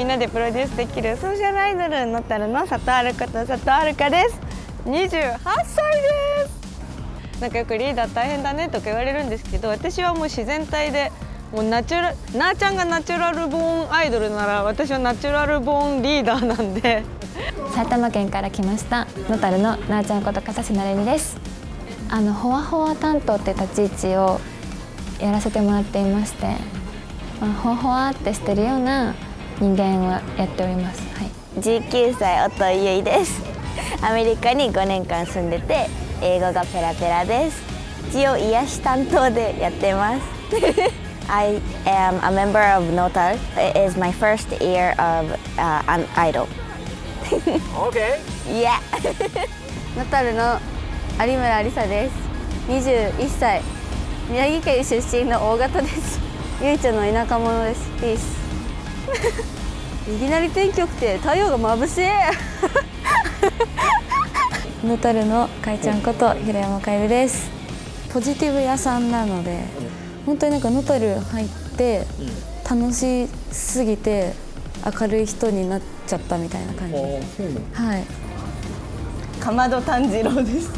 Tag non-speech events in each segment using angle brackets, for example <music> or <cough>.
みんなでプロデュースできるソーシャルアイドルのたるの佐藤あること佐藤あるかです。28歳です。なんかよくリーダー大変だねとか言われるんですけど私はもう自然体でもうナチュラなーちゃんがナチュラルボーンアイドルなら私はナチュラルボーンリーダーなんで。埼玉県から来ました。ノタルのなーちゃんこと笠瀬なるみです。あのほわほわ担当って立ち位置をやらせてもらっていましてまあ、ほわほわってしてるような人間をやっております、はい、19歳音井ゆいですアメリカに5年間住んでて英語がペラペラです一応癒し担当でやってます <laughs> I am a member of Notal. It is my first year of uh, an idol. <laughs> okay. Yeah. ノタルの有村りさです。21歳。宮城県出身の大型です。ゆいちゃんの田舎者です。ピース。いきなり天気良くて太陽が眩しい。<laughs> ノタルのかいちゃんこと平山かえるです。ポジティブ屋さんなので。本当になんかノタル入って楽しすぎて明るい人になっちゃったみたいな感じはいかまど炭治郎です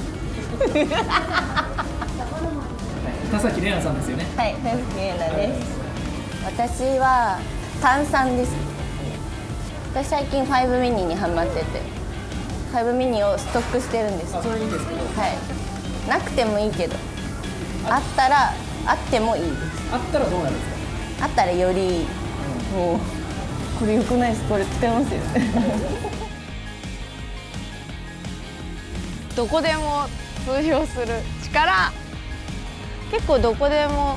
田崎玲奈さんですよねはい田崎玲奈です私は炭酸です私最近5ミニにハマってて5ミニをストックしてるんですそれいいですけど。はい。なくてもいいけど。あったらあってもいいです。あったらどうなるんですか？あったらより、うん、もうこれよくないです。これ使えますよ。<laughs> どこでも通用する力。結構どこでも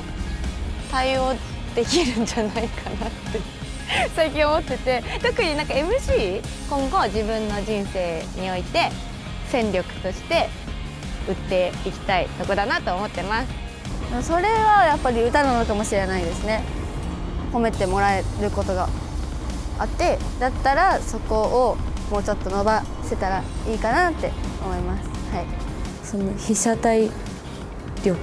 対応できるんじゃないかなって <laughs> 最近思ってて特になんか MC 今後自分の人生において戦力として売っていきたいとこだなと思ってます。それはやっぱり歌なのかもしれないですね。褒めてもらえることがあってだったらそこをもうちょっと伸ばせたらいいかなって思います。はい。その被写体力。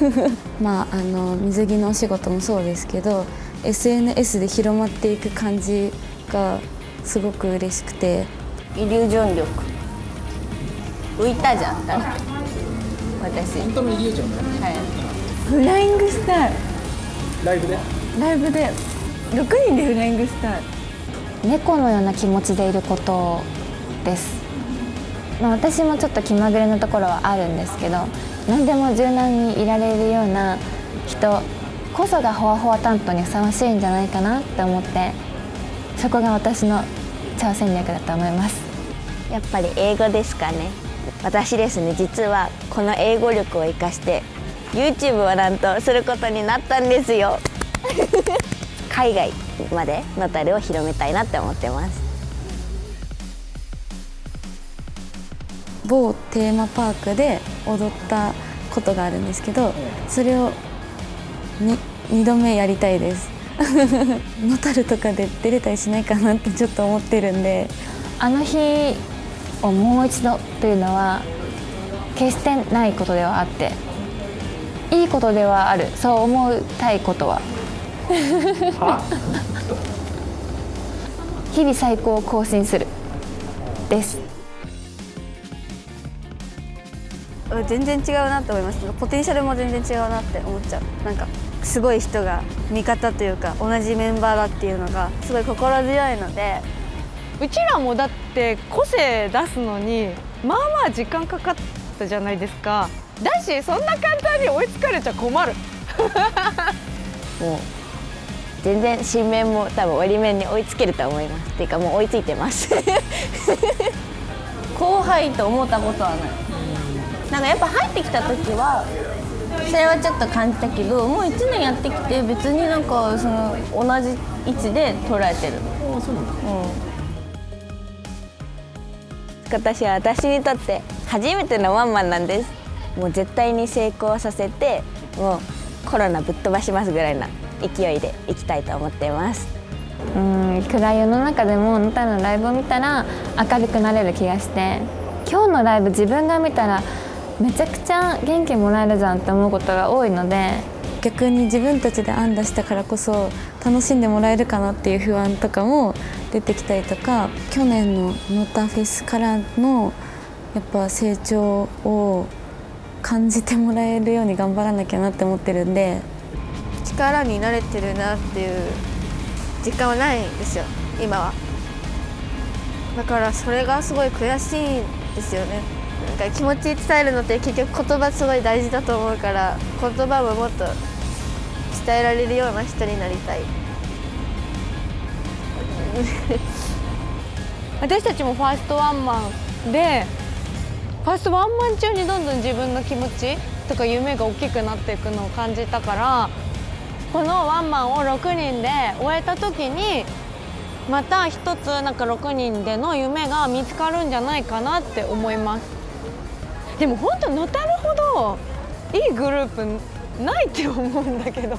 <laughs> まああの水着のお仕事もそうですけど SNS で広まっていく感じがすごく嬉しくて。イリュージョン力。浮いたじゃん私。本当のイリュージョンはい。フライングスター。ライブで？ライブで。6人でフライングスター。猫のような気持ちでいることです。まあ、私もちょっと気まぐれなところはあるんですけど何でも柔軟にいられるような人こそがほわほわ担当にふさわしいんじゃないかなって思ってそこが私の挑戦略だと思います。やっぱり英語ですかね。私ですね。実はこの英語力を生かして YouTube をなんとすることになったんですよ。<laughs> 海外までのタルを広めたいなって思ってます。某テーマパークで踊ったことがあるんですけどそれを 2, 2度目やりたいです。ノタルとかで出れたりしないかなってちょっと思ってるんで。あの日をもう一度というのは決してないことではあって。いいことではある。そう思いたいことは。<laughs> 日々最高を更新する。です。全然違うなと思います。ポテンシャルも全然違うなって思っちゃう。なんかすごい人が味方というか同じメンバーだっていうのがすごい心強いので。うちらもだって個性出すのにまあまあ時間かかったじゃないですか。だしそんな簡単に追いつかれちゃ困る。<laughs> もう全然新面も多分折り面に追いつけると思います。っていうかもう追いついてます。<laughs> 後輩と思ったことはない。なんかやっぱ入ってきた時はそれはちょっと感じたけどもう1年やってきて別になんかその同じ位置で捉えてる。あそうなん。だ、うん私は私にとって初めてのワンマンなんです。もう絶対に成功させてもうコロナぶっ飛ばしますぐらいな勢いでいきたいと思っています。うん。暗い世の中でもあなたのライブを見たら明るくなれる気がして今日のライブ自分が見たらめちゃくちゃ元気もらえるじゃんって思うことが多いので逆に自分たちで案出したからこそ楽しんでもらえるかなっていう不安とかも出てきたりとか去年のノタフェスからのやっぱ成長を感じてもらえるように頑張らなきゃなって思ってるんで力に慣れてるなっていう実感はないんですよ今は。だからそれがすごい悔しいんですよね。なんか気持ち伝えるのって結局言葉すごい大事だと思うから言葉ももっと伝えられるような人になりたい。<laughs> 私たちもファーストワンマンでファーストワンマン中にどんどん自分の気持ちとか夢が大きくなっていくのを感じたからこのワンマンを6人で終えた時にまた一つなんか6人での夢が見つかるんじゃないかなって思います。でも本当のたるほどいいグループないって思うんだけど。